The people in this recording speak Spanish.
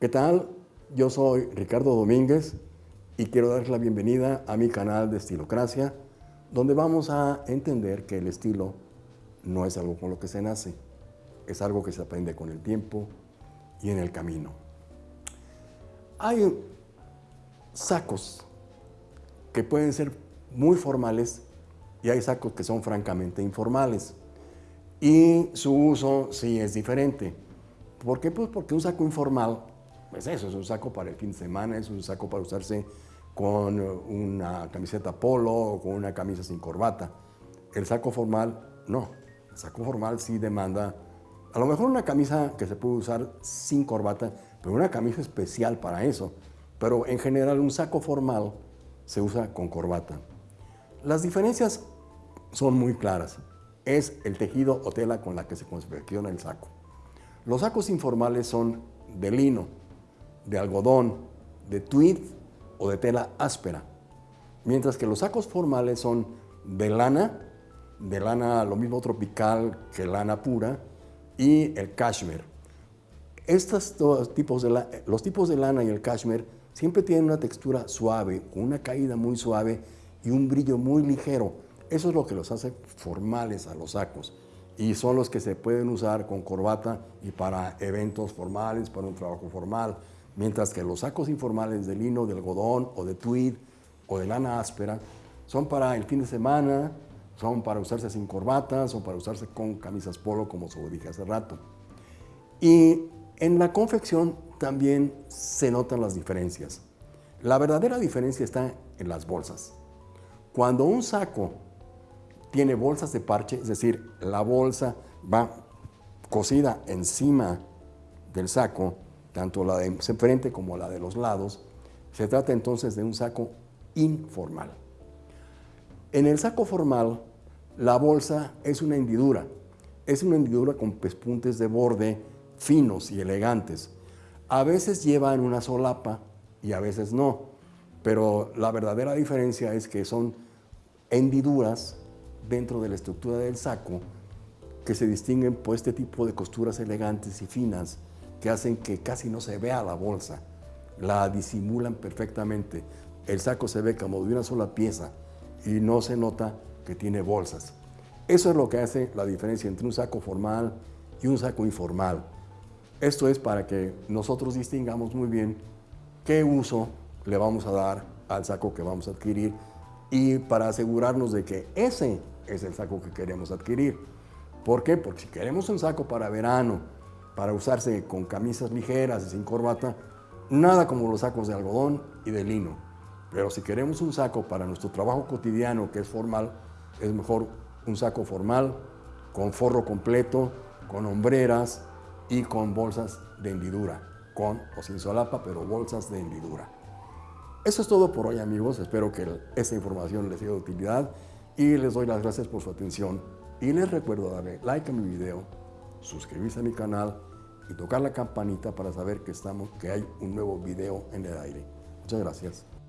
¿Qué tal? Yo soy Ricardo Domínguez y quiero darles la bienvenida a mi canal de Estilocracia, donde vamos a entender que el estilo no es algo con lo que se nace, es algo que se aprende con el tiempo y en el camino. Hay sacos que pueden ser muy formales y hay sacos que son francamente informales. Y su uso sí es diferente. ¿Por qué? Pues porque un saco informal es eso, es un saco para el fin de semana, es un saco para usarse con una camiseta polo o con una camisa sin corbata. El saco formal, no. El saco formal sí demanda, a lo mejor una camisa que se puede usar sin corbata, pero una camisa especial para eso. Pero en general un saco formal se usa con corbata. Las diferencias son muy claras. Es el tejido o tela con la que se confecciona el saco. Los sacos informales son de lino, de algodón, de tweed o de tela áspera. Mientras que los sacos formales son de lana, de lana lo mismo tropical que lana pura, y el cashmere. Estos dos tipos de los tipos de lana y el cashmere siempre tienen una textura suave, una caída muy suave y un brillo muy ligero. Eso es lo que los hace formales a los sacos y son los que se pueden usar con corbata y para eventos formales, para un trabajo formal, mientras que los sacos informales de lino, de algodón o de tweed o de lana áspera son para el fin de semana, son para usarse sin corbatas o para usarse con camisas polo, como se dije hace rato. Y en la confección también se notan las diferencias. La verdadera diferencia está en las bolsas. Cuando un saco tiene bolsas de parche, es decir, la bolsa va cosida encima del saco, tanto la de frente como la de los lados, se trata entonces de un saco informal. En el saco formal, la bolsa es una hendidura, es una hendidura con pespuntes de borde finos y elegantes. A veces llevan una solapa y a veces no, pero la verdadera diferencia es que son hendiduras dentro de la estructura del saco que se distinguen por este tipo de costuras elegantes y finas que hacen que casi no se vea la bolsa, la disimulan perfectamente. El saco se ve como de una sola pieza y no se nota que tiene bolsas. Eso es lo que hace la diferencia entre un saco formal y un saco informal. Esto es para que nosotros distingamos muy bien qué uso le vamos a dar al saco que vamos a adquirir y para asegurarnos de que ese es el saco que queremos adquirir. ¿Por qué? Porque si queremos un saco para verano, para usarse con camisas ligeras y sin corbata, nada como los sacos de algodón y de lino. Pero si queremos un saco para nuestro trabajo cotidiano, que es formal, es mejor un saco formal, con forro completo, con hombreras, y con bolsas de hendidura, con o sin solapa, pero bolsas de hendidura. Eso es todo por hoy amigos, espero que esta información les sea de utilidad y les doy las gracias por su atención y les recuerdo darle like a mi video, suscribirse a mi canal y tocar la campanita para saber que, estamos, que hay un nuevo video en el aire. Muchas gracias.